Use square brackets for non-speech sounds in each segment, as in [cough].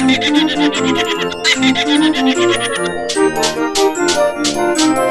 And [laughs]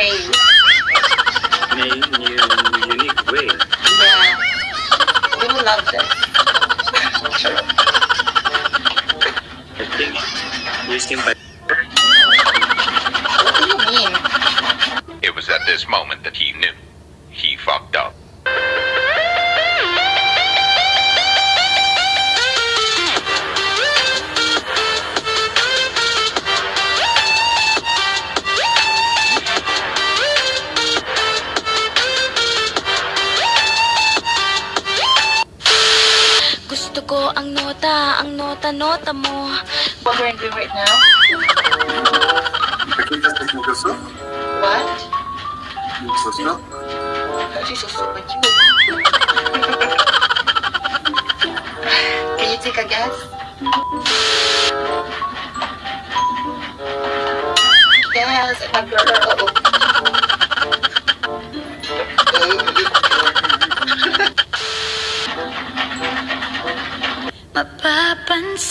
in a unique way. in a new, unique way. Yeah. We will love this. I think wasting by What do you mean? It was at this moment that he knew. nota, ang nota-nota mo. What we're doing right now? Какие сейчас смысл What? Смысл? She's so super cute. Can you take a guess? Yes, my girl. I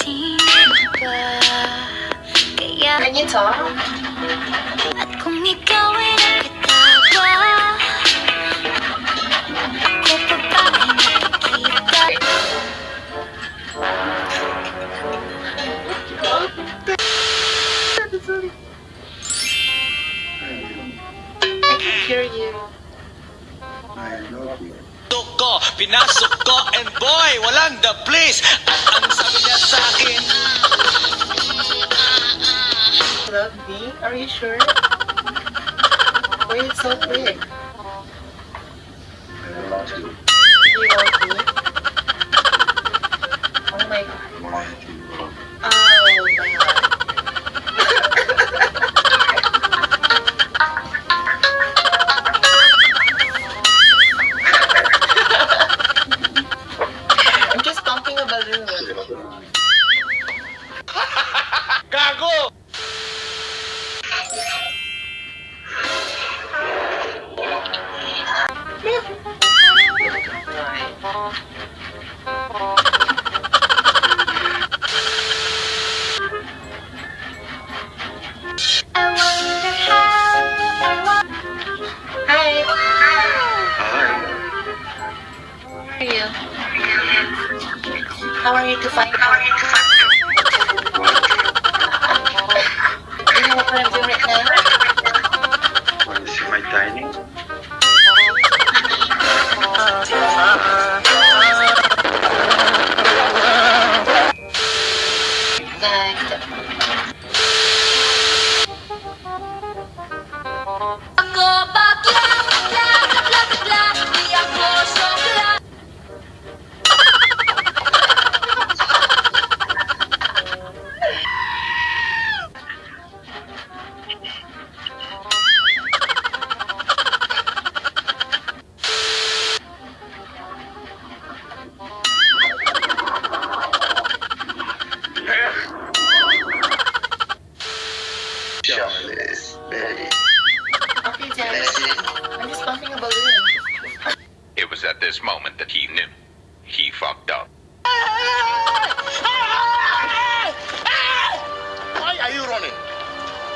can hear you. I love you. And boy, walang the place. Love me? Are you sure? Why it's so quick? I love you. You want me? Oh my god. to find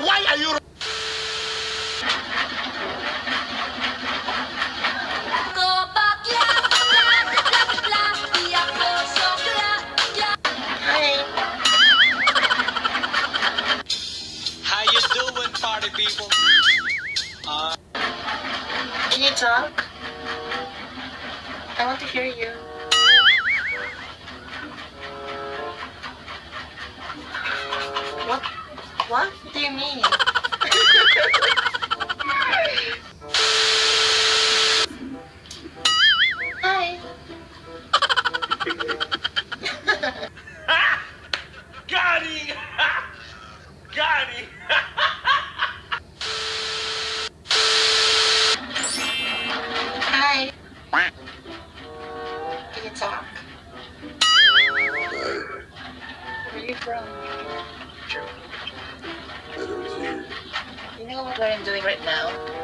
Why are you... How you doing, party people? Uh... Can you talk? I want to hear you. What do you mean? Hi. Got it! Got it! Hi. Can you talk? Where are you from? know what I'm doing right now?